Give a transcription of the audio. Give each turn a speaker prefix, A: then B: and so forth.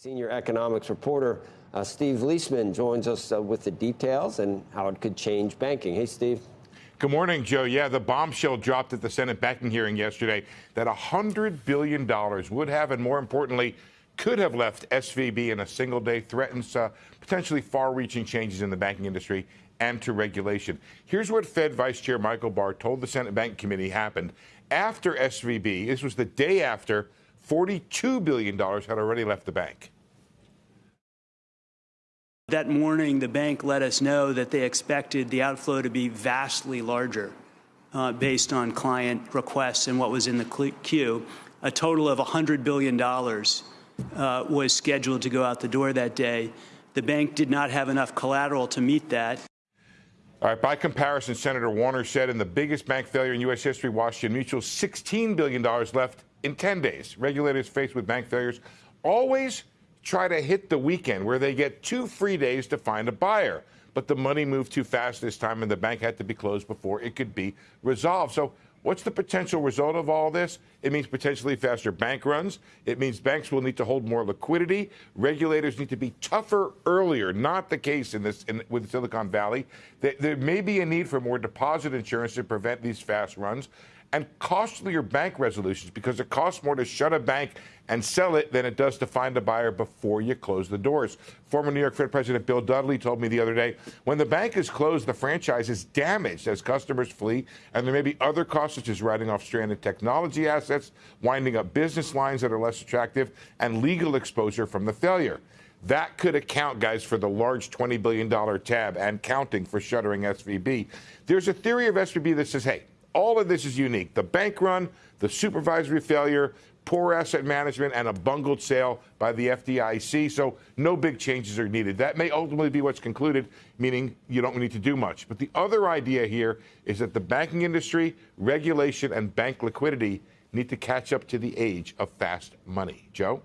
A: Senior economics reporter uh, Steve Liesman joins us uh, with the details and how it could change banking. Hey, Steve.
B: Good morning, Joe. Yeah, the bombshell dropped at the Senate banking hearing yesterday that $100 billion would have, and more importantly, could have left SVB in a single day, threatens uh, potentially far reaching changes in the banking industry and to regulation. Here's what Fed Vice Chair Michael Barr told the Senate Bank Committee happened after SVB. This was the day after $42 billion had already left the bank.
C: That morning, the bank let us know that they expected the outflow to be vastly larger uh, based on client requests and what was in the queue. A total of $100 billion uh, was scheduled to go out the door that day. The bank did not have enough collateral to meet that.
B: All right, by comparison, Senator Warner said in the biggest bank failure in U.S. history, Washington Mutual, $16 billion left in 10 days. Regulators faced with bank failures always try to hit the weekend where they get two free days to find a buyer. But the money moved too fast this time, and the bank had to be closed before it could be resolved. So What's the potential result of all this? It means potentially faster bank runs. It means banks will need to hold more liquidity. Regulators need to be tougher earlier. Not the case in this in, with Silicon Valley. There, there may be a need for more deposit insurance to prevent these fast runs and costlier bank resolutions because it costs more to shut a bank and sell it than it does to find a buyer before you close the doors. Former New York Fed President Bill Dudley told me the other day when the bank is closed, the franchise is damaged as customers flee, and there may be other costs such as writing off stranded technology assets, winding up business lines that are less attractive, and legal exposure from the failure. That could account, guys, for the large $20 billion tab and counting for shuttering SVB. There's a theory of SVB that says, hey, all of this is unique. The bank run, the supervisory failure, poor asset management, and a bungled sale by the FDIC. So no big changes are needed. That may ultimately be what's concluded, meaning you don't need to do much. But the other idea here is that the banking industry, regulation, and bank liquidity need to catch up to the age of fast money. Joe?